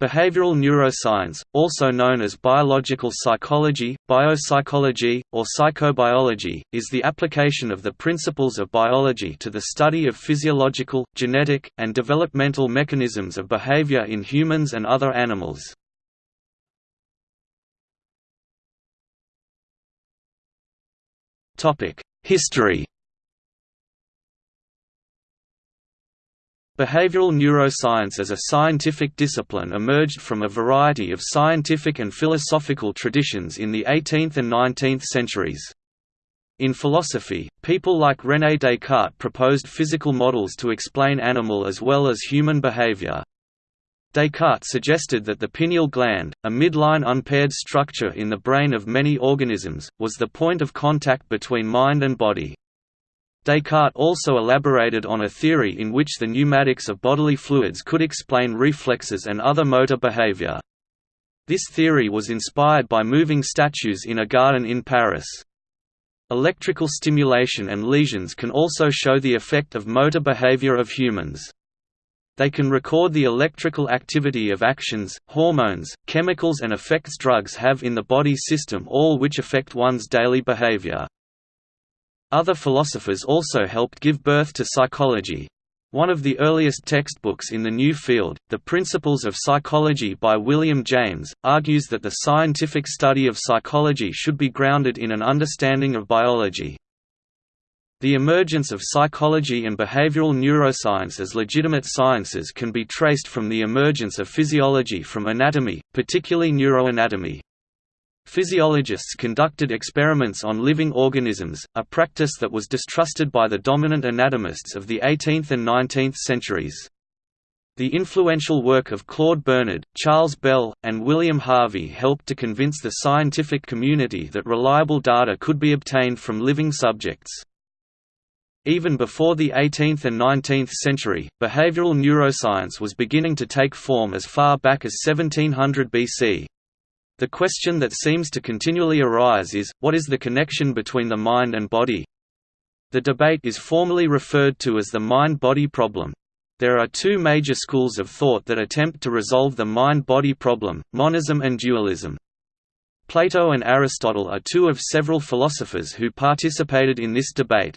Behavioral neuroscience, also known as biological psychology, biopsychology, or psychobiology, is the application of the principles of biology to the study of physiological, genetic, and developmental mechanisms of behavior in humans and other animals. History Behavioral neuroscience as a scientific discipline emerged from a variety of scientific and philosophical traditions in the 18th and 19th centuries. In philosophy, people like René Descartes proposed physical models to explain animal as well as human behavior. Descartes suggested that the pineal gland, a midline unpaired structure in the brain of many organisms, was the point of contact between mind and body. Descartes also elaborated on a theory in which the pneumatics of bodily fluids could explain reflexes and other motor behavior. This theory was inspired by moving statues in a garden in Paris. Electrical stimulation and lesions can also show the effect of motor behavior of humans. They can record the electrical activity of actions, hormones, chemicals and effects drugs have in the body system all which affect one's daily behavior. Other philosophers also helped give birth to psychology. One of the earliest textbooks in the new field, The Principles of Psychology by William James, argues that the scientific study of psychology should be grounded in an understanding of biology. The emergence of psychology and behavioral neuroscience as legitimate sciences can be traced from the emergence of physiology from anatomy, particularly neuroanatomy. Physiologists conducted experiments on living organisms, a practice that was distrusted by the dominant anatomists of the 18th and 19th centuries. The influential work of Claude Bernard, Charles Bell, and William Harvey helped to convince the scientific community that reliable data could be obtained from living subjects. Even before the 18th and 19th century, behavioral neuroscience was beginning to take form as far back as 1700 BC. The question that seems to continually arise is, what is the connection between the mind and body? The debate is formally referred to as the mind-body problem. There are two major schools of thought that attempt to resolve the mind-body problem, monism and dualism. Plato and Aristotle are two of several philosophers who participated in this debate.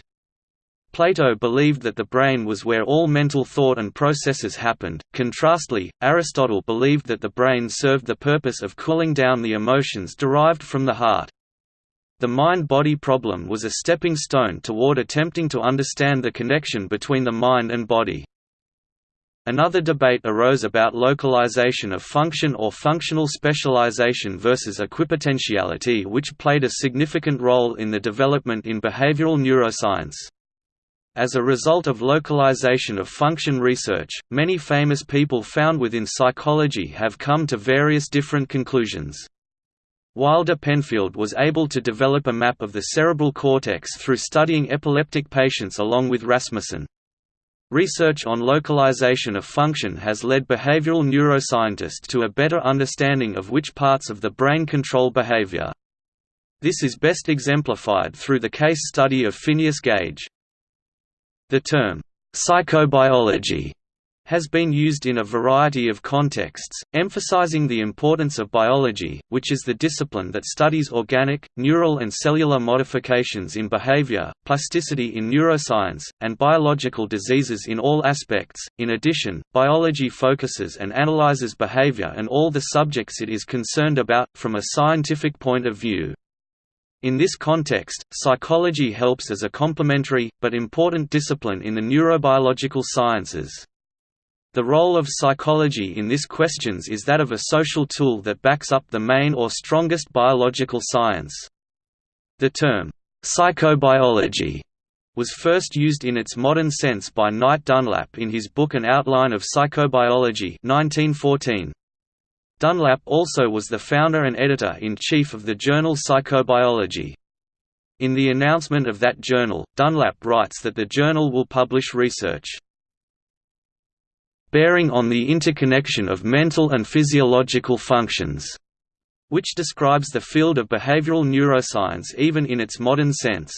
Plato believed that the brain was where all mental thought and processes happened. Contrastly, Aristotle believed that the brain served the purpose of cooling down the emotions derived from the heart. The mind-body problem was a stepping stone toward attempting to understand the connection between the mind and body. Another debate arose about localization of function or functional specialization versus equipotentiality which played a significant role in the development in behavioral neuroscience. As a result of localization of function research, many famous people found within psychology have come to various different conclusions. Wilder Penfield was able to develop a map of the cerebral cortex through studying epileptic patients along with Rasmussen. Research on localization of function has led behavioral neuroscientists to a better understanding of which parts of the brain control behavior. This is best exemplified through the case study of Phineas Gage. The term, psychobiology, has been used in a variety of contexts, emphasizing the importance of biology, which is the discipline that studies organic, neural and cellular modifications in behavior, plasticity in neuroscience, and biological diseases in all aspects. In addition, biology focuses and analyzes behavior and all the subjects it is concerned about, from a scientific point of view. In this context, psychology helps as a complementary, but important discipline in the neurobiological sciences. The role of psychology in this questions is that of a social tool that backs up the main or strongest biological science. The term, psychobiology, was first used in its modern sense by Knight Dunlap in his book An Outline of Psychobiology 1914. Dunlap also was the founder and editor-in-chief of the journal Psychobiology. In the announcement of that journal, Dunlap writes that the journal will publish research bearing on the interconnection of mental and physiological functions, which describes the field of behavioral neuroscience even in its modern sense.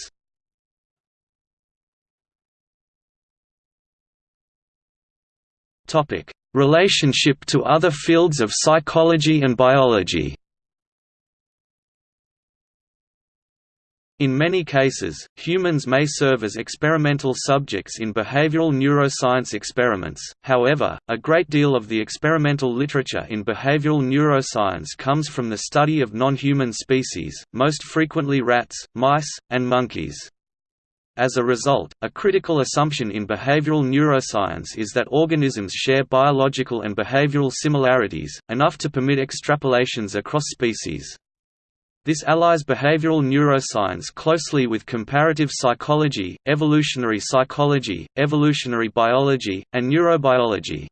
Relationship to other fields of psychology and biology In many cases, humans may serve as experimental subjects in behavioral neuroscience experiments, however, a great deal of the experimental literature in behavioral neuroscience comes from the study of non-human species, most frequently rats, mice, and monkeys. As a result, a critical assumption in behavioral neuroscience is that organisms share biological and behavioral similarities, enough to permit extrapolations across species. This allies behavioral neuroscience closely with comparative psychology, evolutionary psychology, evolutionary biology, and neurobiology.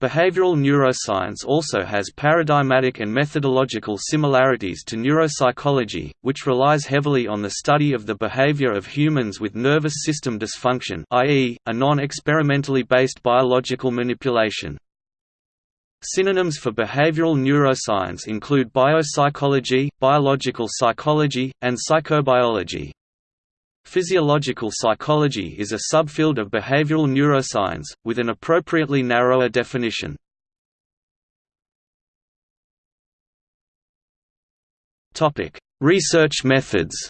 Behavioral neuroscience also has paradigmatic and methodological similarities to neuropsychology, which relies heavily on the study of the behavior of humans with nervous system dysfunction i.e., a non-experimentally based biological manipulation. Synonyms for behavioral neuroscience include biopsychology, biological psychology, and psychobiology. Physiological psychology is a subfield of behavioral neuroscience, with an appropriately narrower definition. Research methods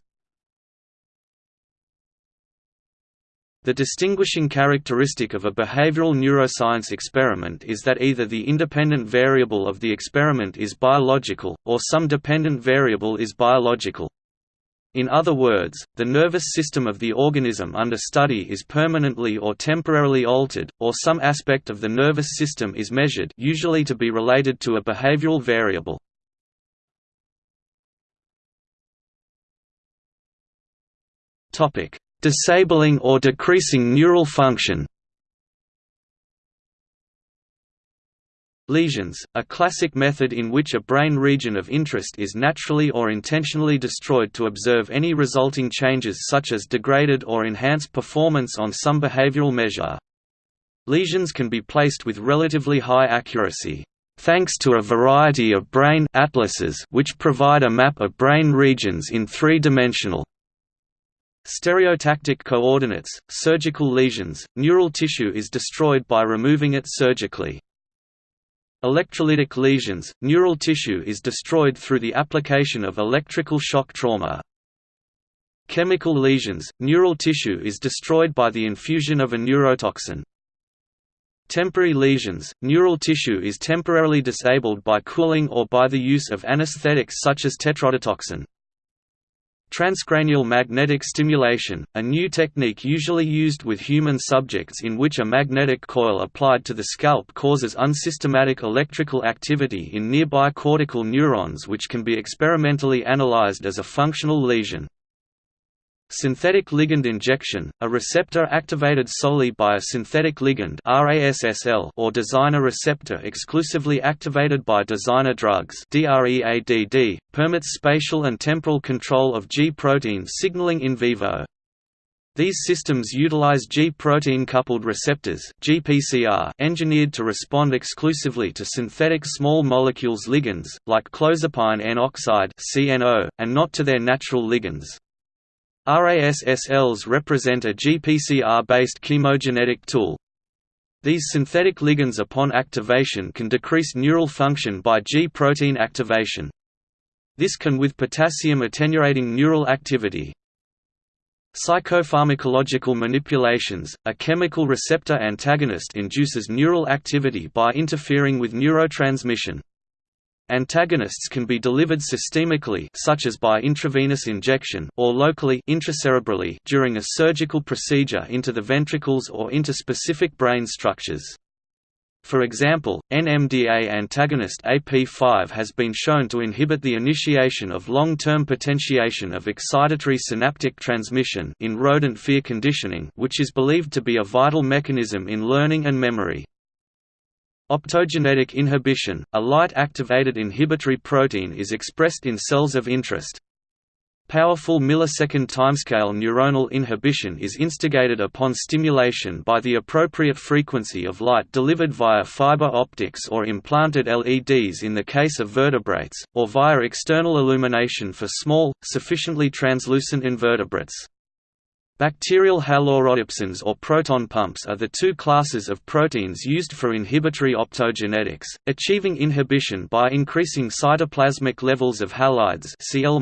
The distinguishing characteristic of a behavioral neuroscience experiment is that either the independent variable of the experiment is biological, or some dependent variable is biological. In other words, the nervous system of the organism under study is permanently or temporarily altered, or some aspect of the nervous system is measured usually to be related to a behavioral variable. Disabling or decreasing neural function Lesions, a classic method in which a brain region of interest is naturally or intentionally destroyed to observe any resulting changes such as degraded or enhanced performance on some behavioral measure. Lesions can be placed with relatively high accuracy, thanks to a variety of brain atlases which provide a map of brain regions in three-dimensional Stereotactic coordinates, surgical lesions, neural tissue is destroyed by removing it surgically. Electrolytic lesions, neural tissue is destroyed through the application of electrical shock trauma. Chemical lesions, neural tissue is destroyed by the infusion of a neurotoxin. Temporary lesions, neural tissue is temporarily disabled by cooling or by the use of anesthetics such as tetrodotoxin. Transcranial magnetic stimulation, a new technique usually used with human subjects in which a magnetic coil applied to the scalp causes unsystematic electrical activity in nearby cortical neurons which can be experimentally analyzed as a functional lesion. Synthetic ligand injection, a receptor activated solely by a synthetic ligand or designer receptor exclusively activated by designer drugs permits spatial and temporal control of G-protein signaling in vivo. These systems utilize G-protein coupled receptors GPCR engineered to respond exclusively to synthetic small molecules ligands, like clozapine N oxide and not to their natural ligands. RASSLs represent a GPCR-based chemogenetic tool. These synthetic ligands upon activation can decrease neural function by G-protein activation. This can with potassium attenuating neural activity. Psychopharmacological manipulations, a chemical receptor antagonist induces neural activity by interfering with neurotransmission. Antagonists can be delivered systemically such as by intravenous injection or locally intracerebrally during a surgical procedure into the ventricles or into specific brain structures. For example, NMDA antagonist AP5 has been shown to inhibit the initiation of long-term potentiation of excitatory synaptic transmission in rodent fear conditioning which is believed to be a vital mechanism in learning and memory. Optogenetic inhibition, a light-activated inhibitory protein is expressed in cells of interest. Powerful millisecond timescale neuronal inhibition is instigated upon stimulation by the appropriate frequency of light delivered via fiber optics or implanted LEDs in the case of vertebrates, or via external illumination for small, sufficiently translucent invertebrates. Bacterial halorhodopsins or proton pumps are the two classes of proteins used for inhibitory optogenetics, achieving inhibition by increasing cytoplasmic levels of halides Cl-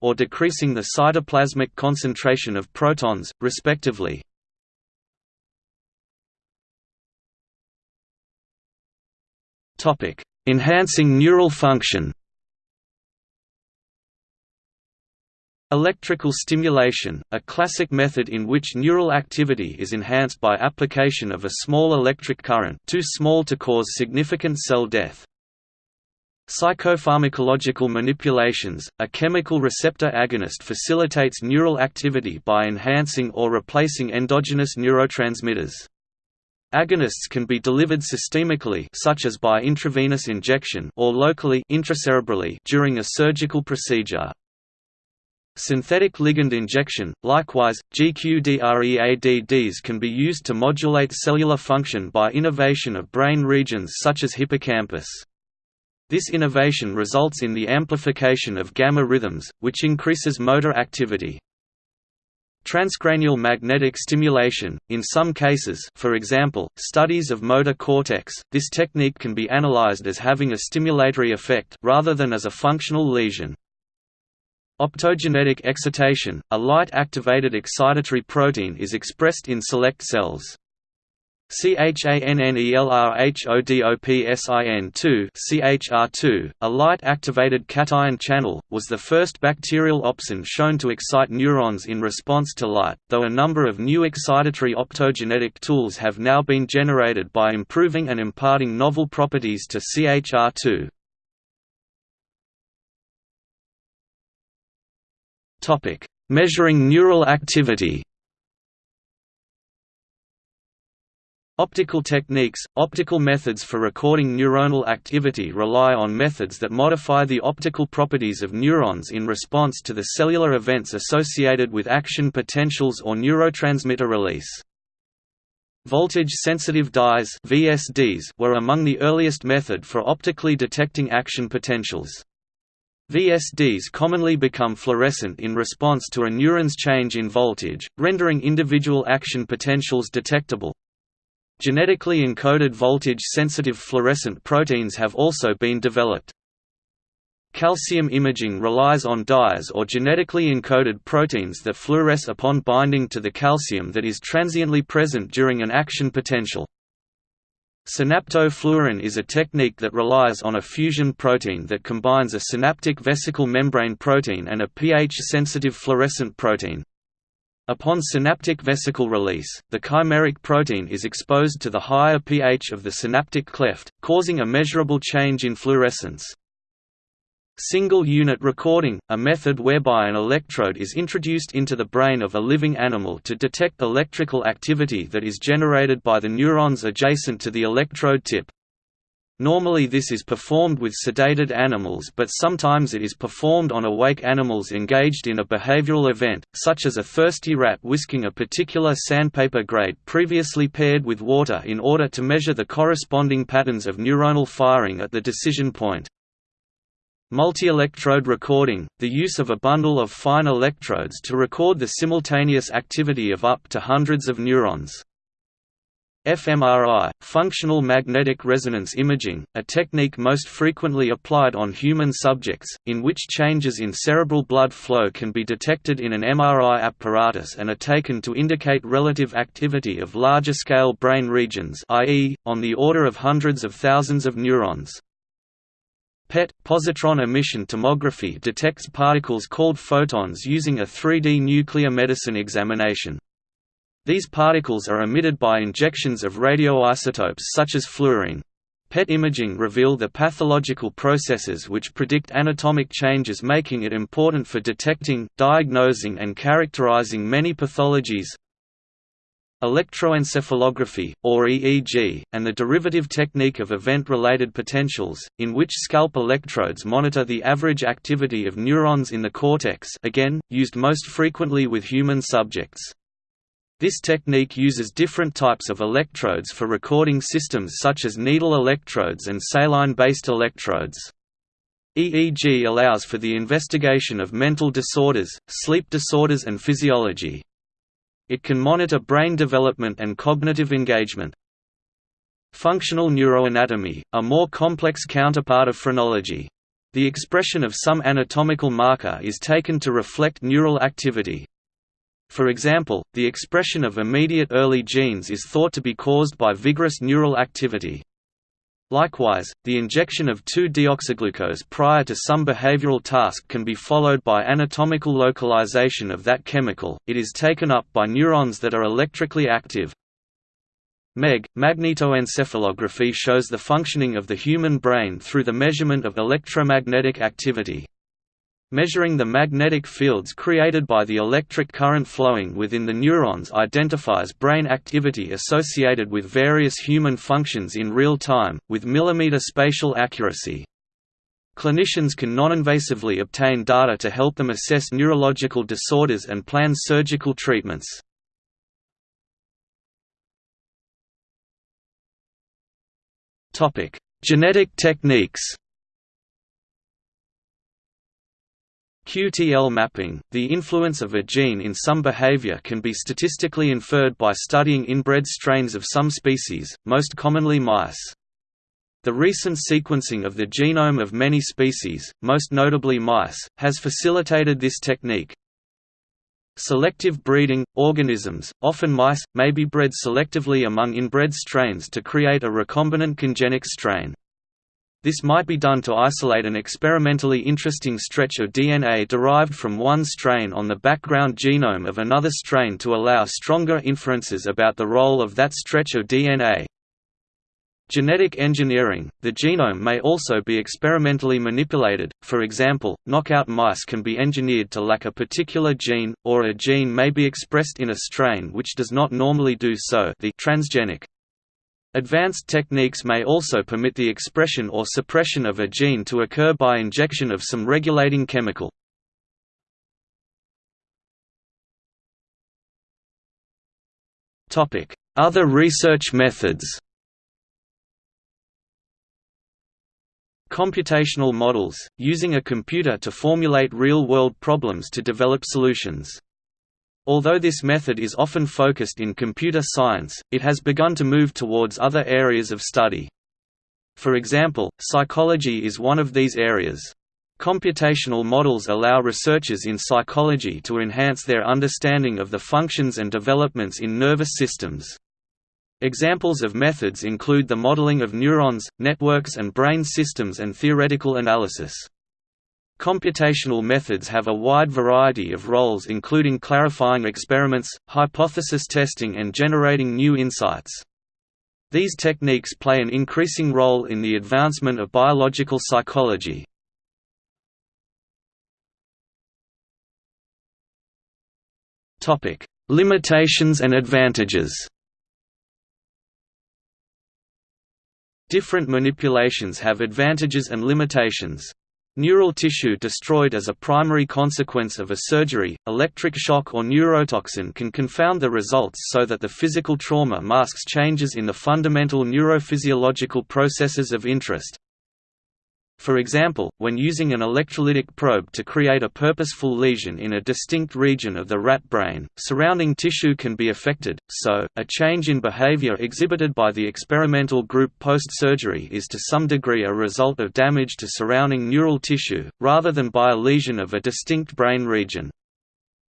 or decreasing the cytoplasmic concentration of protons, respectively. Enhancing neural function Electrical stimulation, a classic method in which neural activity is enhanced by application of a small electric current too small to cause significant cell death. Psychopharmacological manipulations, a chemical receptor agonist facilitates neural activity by enhancing or replacing endogenous neurotransmitters. Agonists can be delivered systemically such as by intravenous injection or locally intracerebrally during a surgical procedure. Synthetic ligand injection, likewise, GQDREADDs can be used to modulate cellular function by innervation of brain regions such as hippocampus. This innervation results in the amplification of gamma rhythms, which increases motor activity. Transcranial magnetic stimulation, in some cases for example, studies of motor cortex, this technique can be analyzed as having a stimulatory effect rather than as a functional lesion. Optogenetic excitation, a light-activated excitatory protein is expressed in select cells. CHANNELRHODOPSIN2 CHR2, a light-activated cation channel, was the first bacterial opsin shown to excite neurons in response to light, though a number of new excitatory optogenetic tools have now been generated by improving and imparting novel properties to CHR2. Topic: Measuring neural activity. Optical techniques – Optical methods for recording neuronal activity rely on methods that modify the optical properties of neurons in response to the cellular events associated with action potentials or neurotransmitter release. Voltage-sensitive dyes were among the earliest method for optically detecting action potentials. VSDs commonly become fluorescent in response to a neuron's change in voltage, rendering individual action potentials detectable. Genetically encoded voltage-sensitive fluorescent proteins have also been developed. Calcium imaging relies on dyes or genetically encoded proteins that fluoresce upon binding to the calcium that is transiently present during an action potential. Synaptophluorin is a technique that relies on a fusion protein that combines a synaptic vesicle membrane protein and a pH-sensitive fluorescent protein. Upon synaptic vesicle release, the chimeric protein is exposed to the higher pH of the synaptic cleft, causing a measurable change in fluorescence. Single-unit recording, a method whereby an electrode is introduced into the brain of a living animal to detect electrical activity that is generated by the neurons adjacent to the electrode tip. Normally this is performed with sedated animals but sometimes it is performed on awake animals engaged in a behavioral event, such as a thirsty rat whisking a particular sandpaper grade previously paired with water in order to measure the corresponding patterns of neuronal firing at the decision point. Multi-electrode recording, the use of a bundle of fine electrodes to record the simultaneous activity of up to hundreds of neurons. fMRI, functional magnetic resonance imaging, a technique most frequently applied on human subjects, in which changes in cerebral blood flow can be detected in an MRI apparatus and are taken to indicate relative activity of larger-scale brain regions i.e., on the order of hundreds of thousands of neurons. PET positron emission tomography detects particles called photons using a 3D nuclear medicine examination. These particles are emitted by injections of radioisotopes such as fluorine. PET imaging reveal the pathological processes which predict anatomic changes making it important for detecting, diagnosing and characterizing many pathologies, Electroencephalography, or EEG, and the derivative technique of event-related potentials, in which scalp electrodes monitor the average activity of neurons in the cortex again, used most frequently with human subjects. This technique uses different types of electrodes for recording systems such as needle electrodes and saline-based electrodes. EEG allows for the investigation of mental disorders, sleep disorders and physiology. It can monitor brain development and cognitive engagement. Functional neuroanatomy, a more complex counterpart of phrenology. The expression of some anatomical marker is taken to reflect neural activity. For example, the expression of immediate early genes is thought to be caused by vigorous neural activity. Likewise, the injection of 2-deoxyglucose prior to some behavioral task can be followed by anatomical localization of that chemical, it is taken up by neurons that are electrically active. MEG, magnetoencephalography shows the functioning of the human brain through the measurement of electromagnetic activity. Measuring the magnetic fields created by the electric current flowing within the neurons identifies brain activity associated with various human functions in real time, with millimeter spatial accuracy. Clinicians can non-invasively obtain data to help them assess neurological disorders and plan surgical treatments. Genetic techniques QTL mapping, the influence of a gene in some behavior can be statistically inferred by studying inbred strains of some species, most commonly mice. The recent sequencing of the genome of many species, most notably mice, has facilitated this technique. Selective breeding – Organisms, often mice, may be bred selectively among inbred strains to create a recombinant congenic strain. This might be done to isolate an experimentally interesting stretch of DNA derived from one strain on the background genome of another strain to allow stronger inferences about the role of that stretch of DNA. Genetic engineering – The genome may also be experimentally manipulated, for example, knockout mice can be engineered to lack a particular gene, or a gene may be expressed in a strain which does not normally do so the transgenic. Advanced techniques may also permit the expression or suppression of a gene to occur by injection of some regulating chemical. Other research methods Computational models, using a computer to formulate real-world problems to develop solutions. Although this method is often focused in computer science, it has begun to move towards other areas of study. For example, psychology is one of these areas. Computational models allow researchers in psychology to enhance their understanding of the functions and developments in nervous systems. Examples of methods include the modeling of neurons, networks and brain systems and theoretical analysis. Computational methods have a wide variety of roles including clarifying experiments, hypothesis testing and generating new insights. These techniques play an increasing role in the advancement of biological psychology. Limitations and advantages Different manipulations have advantages and limitations. Neural tissue destroyed as a primary consequence of a surgery, electric shock or neurotoxin can confound the results so that the physical trauma masks changes in the fundamental neurophysiological processes of interest. For example, when using an electrolytic probe to create a purposeful lesion in a distinct region of the rat brain, surrounding tissue can be affected, so, a change in behavior exhibited by the experimental group post-surgery is to some degree a result of damage to surrounding neural tissue, rather than by a lesion of a distinct brain region.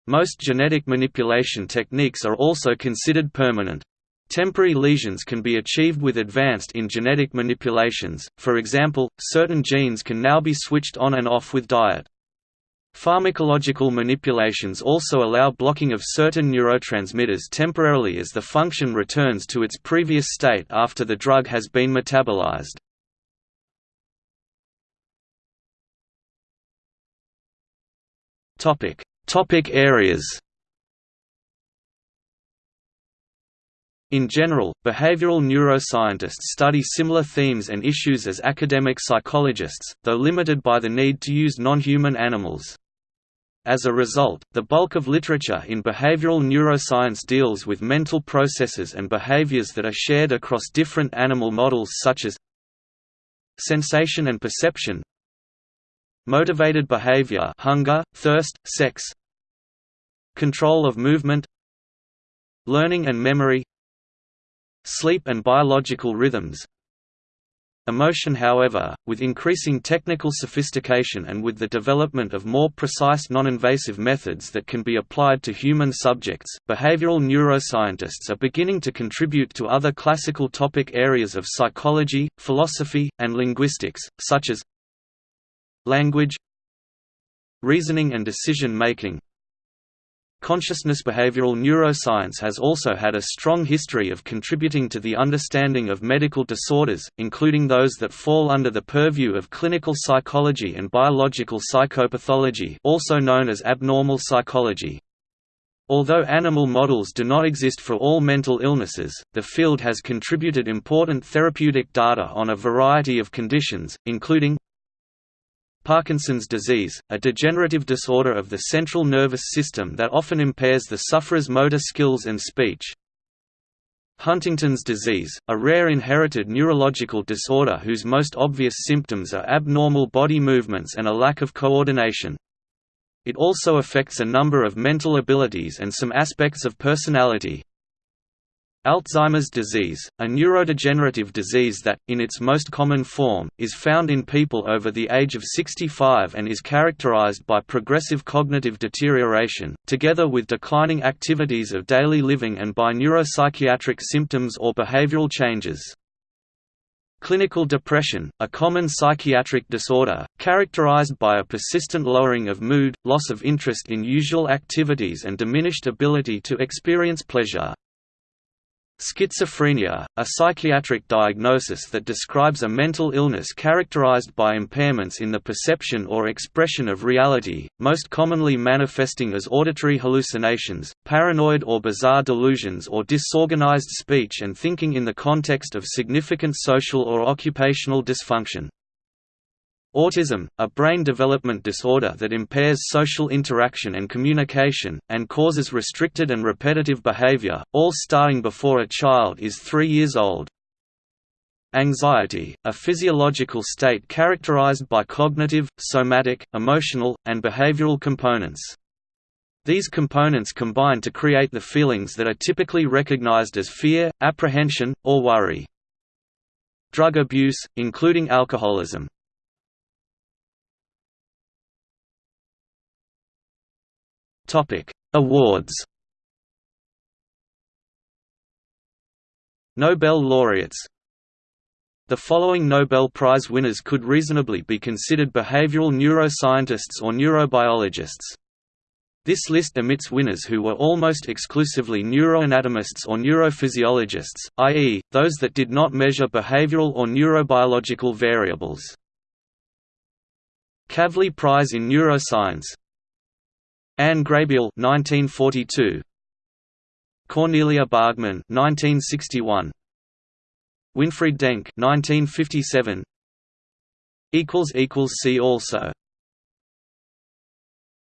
Most genetic manipulation techniques are also considered permanent. Temporary lesions can be achieved with advanced in genetic manipulations, for example, certain genes can now be switched on and off with diet. Pharmacological manipulations also allow blocking of certain neurotransmitters temporarily as the function returns to its previous state after the drug has been metabolized. Topic areas In general, behavioral neuroscientists study similar themes and issues as academic psychologists, though limited by the need to use non-human animals. As a result, the bulk of literature in behavioral neuroscience deals with mental processes and behaviors that are shared across different animal models such as sensation and perception, motivated behavior hunger, thirst, sex, control of movement, learning and memory sleep and biological rhythms. Emotion however, with increasing technical sophistication and with the development of more precise non-invasive methods that can be applied to human subjects, behavioral neuroscientists are beginning to contribute to other classical topic areas of psychology, philosophy, and linguistics, such as language reasoning and decision-making, Consciousness behavioral neuroscience has also had a strong history of contributing to the understanding of medical disorders, including those that fall under the purview of clinical psychology and biological psychopathology also known as abnormal psychology. Although animal models do not exist for all mental illnesses, the field has contributed important therapeutic data on a variety of conditions, including Parkinson's disease, a degenerative disorder of the central nervous system that often impairs the sufferer's motor skills and speech. Huntington's disease, a rare inherited neurological disorder whose most obvious symptoms are abnormal body movements and a lack of coordination. It also affects a number of mental abilities and some aspects of personality. Alzheimer's disease, a neurodegenerative disease that, in its most common form, is found in people over the age of 65 and is characterized by progressive cognitive deterioration, together with declining activities of daily living and by neuropsychiatric symptoms or behavioral changes. Clinical depression, a common psychiatric disorder, characterized by a persistent lowering of mood, loss of interest in usual activities and diminished ability to experience pleasure. Schizophrenia, a psychiatric diagnosis that describes a mental illness characterized by impairments in the perception or expression of reality, most commonly manifesting as auditory hallucinations, paranoid or bizarre delusions or disorganized speech and thinking in the context of significant social or occupational dysfunction. Autism, a brain development disorder that impairs social interaction and communication, and causes restricted and repetitive behavior, all starting before a child is three years old. Anxiety, a physiological state characterized by cognitive, somatic, emotional, and behavioral components. These components combine to create the feelings that are typically recognized as fear, apprehension, or worry. Drug abuse, including alcoholism, Topic: Awards. Nobel laureates. The following Nobel Prize winners could reasonably be considered behavioral neuroscientists or neurobiologists. This list omits winners who were almost exclusively neuroanatomists or neurophysiologists, i.e., those that did not measure behavioral or neurobiological variables. Kavli Prize in Neuroscience Ann Graybiel 1942 Cornelia Bargmann 1961 Winfried Denk 1957 equals equals see also